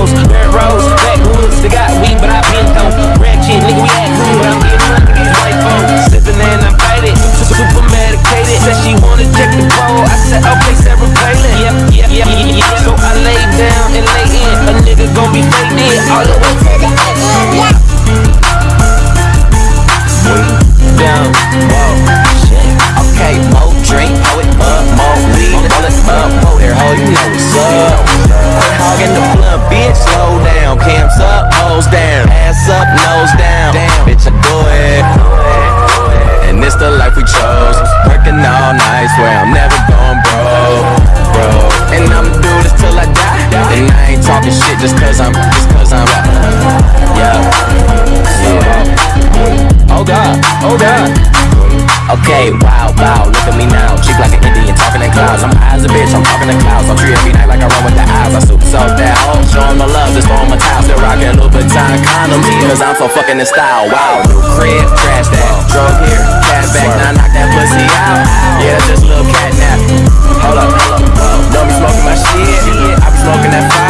benzos. Dirt roads, backwoods, they got weed, but I been though. Ratchet, nigga, we act cool, but I'm getting money to these white folks. Sipping and I'm faded, super medicated. Said she wanna check the bowl. I said, okay, Sarah Palin. Yep, yep, yep, yep. So I lay down and lay in. A nigga gon' be faded all the way swear I'm never going broke, bro. And I'ma do this till I die. And I ain't talking shit just cause I'm, just cause I'm, yeah, yeah. Oh God, oh God. Okay, wow, wow, look at me now. Cheek like an Indian, talking in clouds. I'm high as a bitch, I'm talking in clouds. I'm tree every night like I run with the eyes. I super soak that hoe. Show 'em the love, just throw 'em a towel. Still rockin' Louboutin condoms. Cause I'm so fucking in style. Wow, new crib, trash that. Drove here, cash back, that fire.